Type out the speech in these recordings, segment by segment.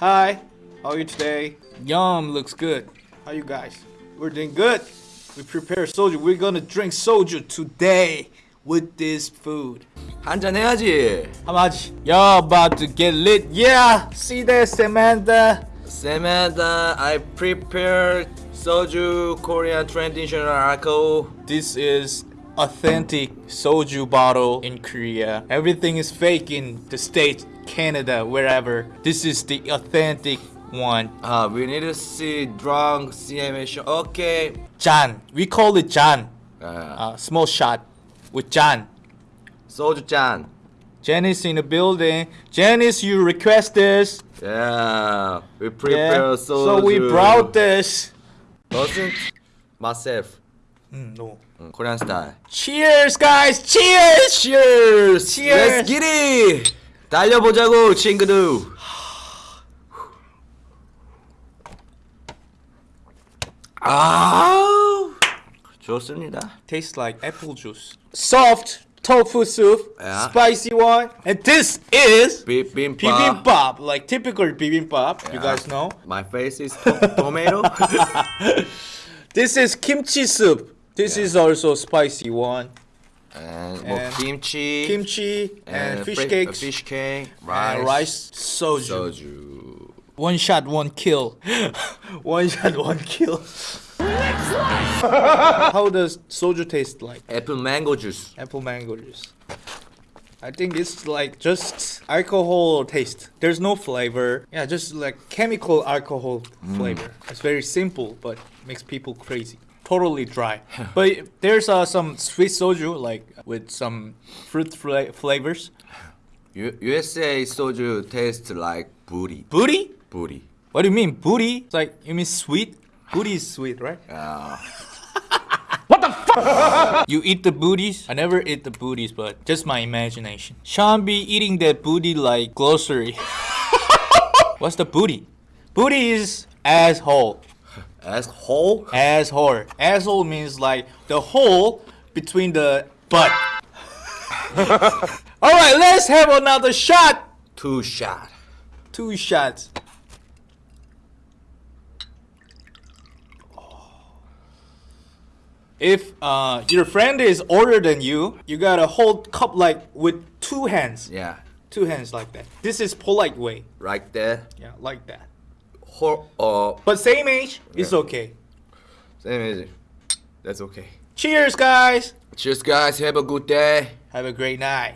Hi, how are you today? Yum, looks good. How you guys? We're doing good. We prepare soju. We're gonna drink soju today with this food. 한잔 해야지. How much? Y'all about to get lit. Yeah, see that, Samantha? Samantha, I prepared soju Korean traditional alcohol. This is authentic soju bottle in Korea. Everything is fake in the States, Canada, wherever. This is the authentic one. Uh, we need to see drunk CMA show. Okay. John. We call it John. Uh, ah. uh, ah, small shot with John. Soju John. Janice in the building. Janice, you request this. Yeah, we prepare yeah. So we brought this. Doesn't myself. Mm, no. Mm, Korean style. Cheers, guys! Cheers! Cheers! Cheers! Let's get it! 달려보자고 친구들. 아, 좋습니다. Tastes like apple juice. Soft tofu soup, Yeah. spicy one, and this is 비빔밥. bibimbap, like typical bibimbap. You Yeah. guys know. My face is to- tomato. This is kimchi soup. This is also spicy one. and, well, and kimchi, kimchi, and, and fish cakes, uh, fish cake, rice, rice, soju. soju. One shot, one kill. one shot, one kill. How does soju taste like? Apple mango juice. Apple mango juice. I think it's like just alcohol taste. There's no flavor. Yeah, just like chemical alcohol mm. flavor. It's very simple, but makes people crazy totally dry. but there's uh, some sweet soju like with some fruit fla flavors. U USA soju tastes like booty. Booty? Booty. What do you mean booty? It's like you mean sweet? Booty is sweet, right? Uh. what the fuck? you eat the booties? I never eat the booties, but just my imagination. Sean be eating that booty like glossary. What's the booty? Booty is asshole asshole. Asshole. Asshole means like the hole between the butt. Alright, let's have another shot. Two shot. Two shots. If uh, your friend is older than you, you gotta hold cup like with two hands. Yeah, Two hands like that. This is polite way. right there. Yeah, like that. Uh, But same age, it's Yeah. okay. same age, That's okay. Cheers, guys. Cheers, guys. Have a good day. Have a great night.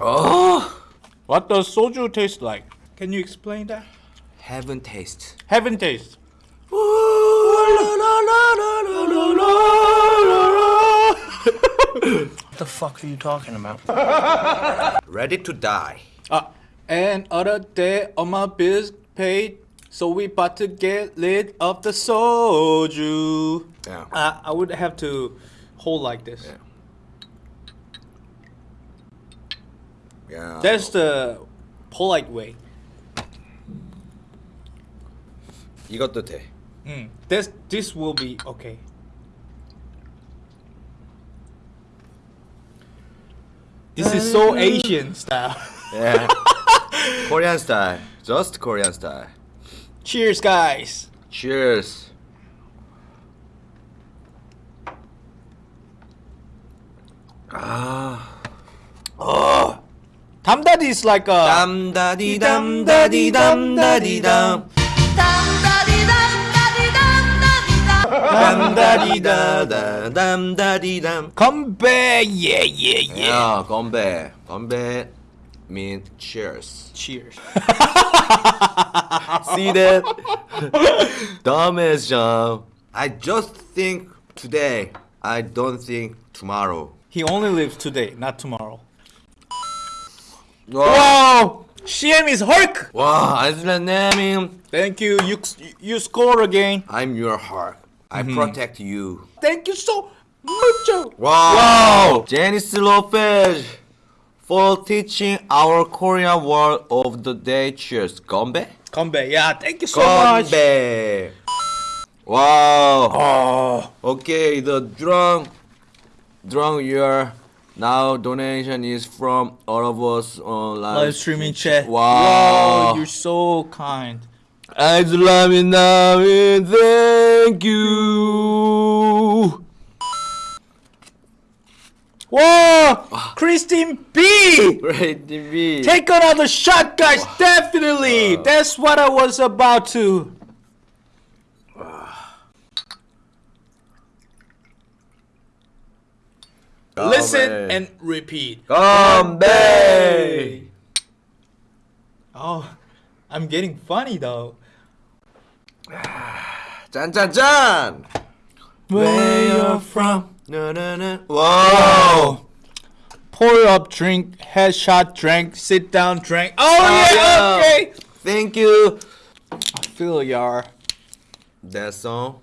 Oh, What does soju taste like? Can you explain that? heaven taste. Heaven taste. What the fuck are you talking about? Ready to die. Uh, and other day on my bills paid, so we about to get rid of the soju. Yeah. Uh, I would have to hold like this. Yeah. Yeah. That's the polite way. 이것도 돼. Mm. This this will be okay. This is so Asian style. Yeah. Korean style. Just Korean style. Cheers, guys. Cheers. Ah. Oh. Damdadi is like a. Damdadi, damdadi, damdadi, dam. Damdadi, damdadi, damdadi, dam. Damdadi, da, da, damdadi, dam. Come back, yeah, yeah, yeah. Yeah, come back, come back mean cheers Cheers. see that dumbass John I just think today I don't think tomorrow He only lives today, not tomorrow. 와, Wow! CM is Hulk! 와 아슬란님 Thank you. You you score again. I'm your heart I protect you Thank you so much. Wow! Janice Lopez for teaching our Korean word of the day. Cheers, Gombe. Gombe, yeah, thank you so Gombe. much. Wow. Oh. Okay, the drunk, drunk year. Now donation is from all of us on live, live streaming chat. Wow. wow, you're so kind. I love you now, thank you. Whoa! Ah. Christine B! Right, B! Take another shot, guys! Oh. Definitely! Oh. That's what I was about to. Listen and repeat. Gombe! Oh, I'm getting funny though. 짠짠짠. Where you're from? No, no, no. Wow. Pour up, drink, headshot, drink, sit down, drink. Oh, Oh, yeah, okay. Thank you. I feel y'all. That song.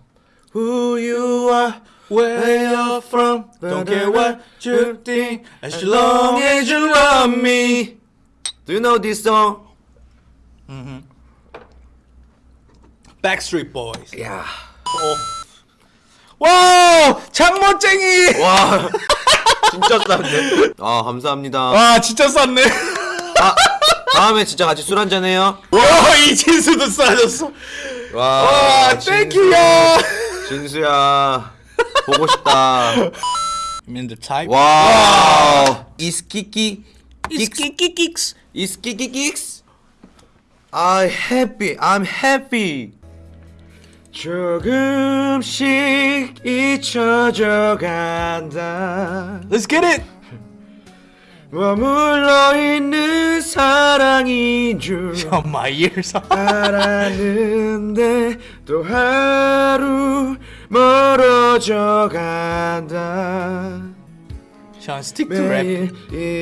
Who you are, Where you're from? Don't care what you think, as long as you love me. Do you know this song? Mhm. Backstreet Boys. Yeah. 와, 장모쟁이. 와. 진짜 쌌네. 아, 감사합니다. 와, 진짜 쌌네. 아, 다음에 진짜 같이 술 한잔 해요. 와, 이진수도 싸졌어. 와. 와. 땡큐야. 진수야. 보고 싶다. The type? 와. 이스키키. 이스키키킥스. 이스키키 긱스. I'm happy. I'm happy. 조금씩 잊혀져 간다. Let's get it. 머물러 있는 사랑인 줄 Oh, my ears. 알았는데 또 하루 멀어져 간다. Sean, stick to rap. 매일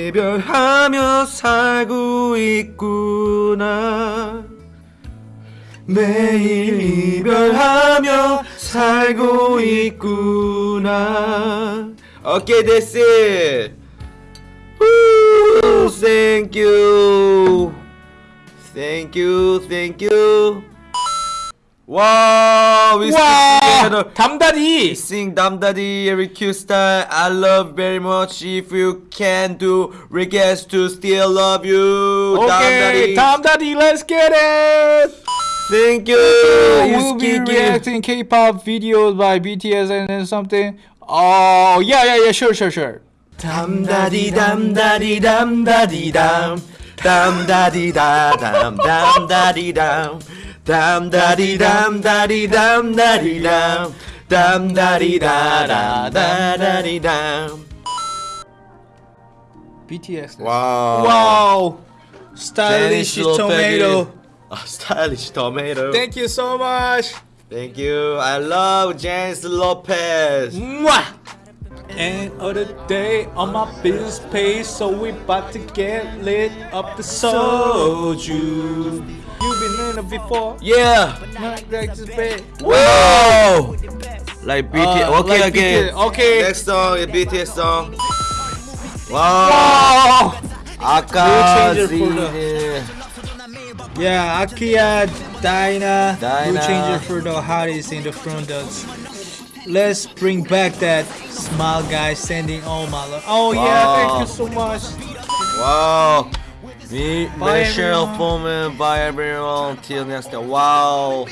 이별하며 살고 있구나. 매일 이별하며 살고 있구나. 오케이, that's it. Woo, thank you. Thank you, thank you. Wow, we stick together. 와, 담다리. Sing Damdadi every cute style. I love very much. If you can do request to still love you. Okay, Damdadi. 담다리, let's get it. Thank you. we'll be reacting K-pop videos by BTS and then something. Oh, yeah, yeah, yeah, sure, sure, sure. Damdadi damdadi damdadi dam. Damdadi da dam damdadi dam. Damdadi damdadi damdadi dam. Damdadi da dam damdadi dam. BTS. Wow. Wow. Stylish tomato. A stylish tomato. Thank you so much. Thank you. I love James Lopez. Mwah. And other day on my bills paid, so we about to get lit up the soju. You've been in it before. Yeah. Not like this bad. Whoa. Like BTS. Uh, okay, like okay. BTS, okay. Next song is BTS song. Wow. Oh. 아 Yeah, Akia, Dinah, Blue Dinah. Changer for the hottest in the front. Let's bring back that smile guy sending all my love. Oh yeah, thank you so much. Wow. Me, Bye, Michelle everyone. Foreman. Bye everyone. Till next time. Wow.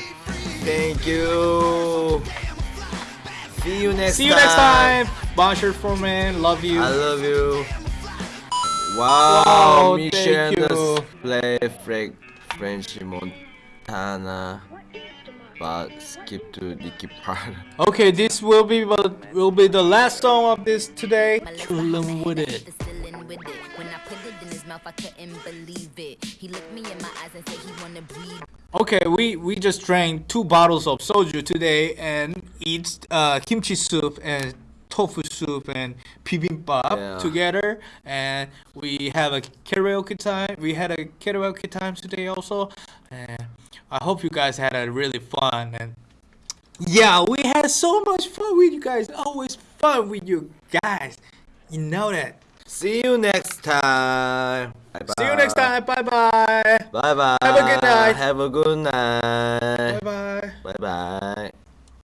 Thank you. See you next See you next time. Bonjour for man, love you. I love you. Wow, Wow, Michelle thank you. play Frank French Montana, but skip to Nicki part. Okay, this will be will be the last song of this today. Chillin' with it. When I put it in his mouth, I couldn't believe it. He looked me in my eyes and said he wanna breathe. Okay, we we just drank two bottles of soju today and eat uh, kimchi soup and tofu soup and bibimbap Yeah. together, and we have a karaoke time. We had a karaoke time today also, and I hope you guys had a really fun and yeah, we had so much fun with you guys. Always fun with you guys. You know that. See you next time. Bye See you next time. Bye bye. Bye bye. Have a good night. Have a good night. Bye bye. Bye bye.